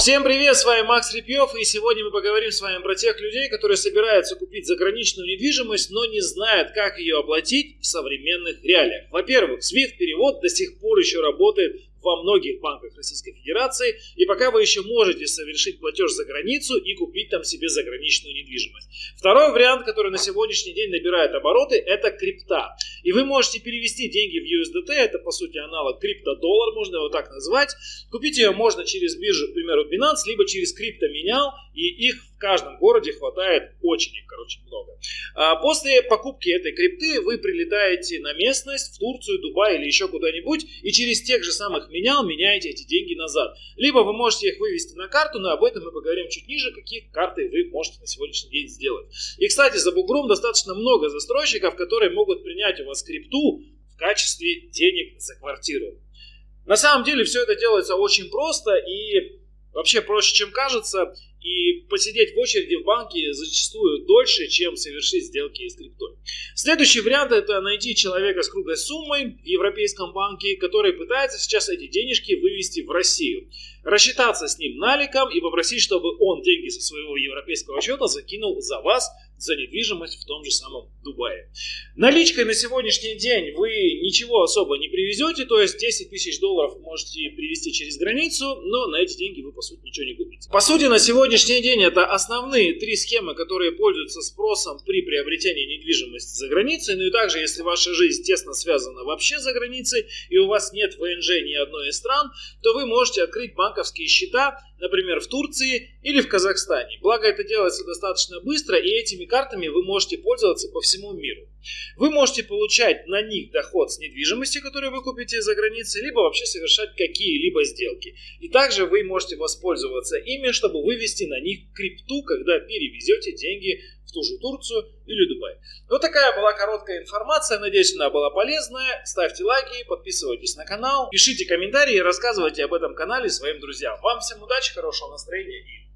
Всем привет, с вами Макс Репьев, и сегодня мы поговорим с вами про тех людей, которые собираются купить заграничную недвижимость, но не знают, как ее оплатить в современных реалиях. Во-первых, SWIFT-перевод до сих пор еще работает во многих банках Российской Федерации, и пока вы еще можете совершить платеж за границу и купить там себе заграничную недвижимость. Второй вариант, который на сегодняшний день набирает обороты, это крипта. И вы можете перевести деньги в USDT, это по сути аналог криптодоллар, можно его так назвать. Купить ее можно через биржу, к примеру, Binance, либо через криптоменял, и их в каждом городе хватает очень, короче, много. А после покупки этой крипты вы прилетаете на местность, в Турцию, Дубай или еще куда-нибудь, и через тех же самых менял меняете эти деньги назад. Либо вы можете их вывести на карту, но об этом мы поговорим чуть ниже, какие карты вы можете на сегодняшний день сделать. И, кстати, за бугром достаточно много застройщиков, которые могут принять у вас крипту в качестве денег за квартиру. На самом деле все это делается очень просто и вообще проще, чем кажется. И посидеть в очереди в банке зачастую дольше, чем совершить сделки с криптой. Следующий вариант это найти человека с круглой суммой в европейском банке, который пытается сейчас эти денежки вывести в Россию. Рассчитаться с ним наликом и попросить, чтобы он деньги со своего европейского счета закинул за вас за недвижимость в том же самом Дубае. Наличкой на сегодняшний день вы ничего особо не привезете, то есть 10 тысяч долларов можете привезти через границу, но на эти деньги вы по сути ничего не купите. По сути на сегодняшний день это основные три схемы, которые пользуются спросом при приобретении недвижимости за границей, ну и также если ваша жизнь тесно связана вообще за границей и у вас нет ВНЖ ни одной из стран, то вы можете открыть банковские счета например, в Турции или в Казахстане. Благо это делается достаточно быстро, и этими картами вы можете пользоваться по всему миру. Вы можете получать на них доход с недвижимости, которую вы купите за границей, либо вообще совершать какие-либо сделки. И также вы можете воспользоваться ими, чтобы вывести на них крипту, когда перевезете деньги в ту же Турцию или Дубай. Вот такая была короткая информация. Надеюсь, она была полезная. Ставьте лайки, подписывайтесь на канал, пишите комментарии и рассказывайте об этом канале своим друзьям. Вам всем удачи, хорошего настроения и.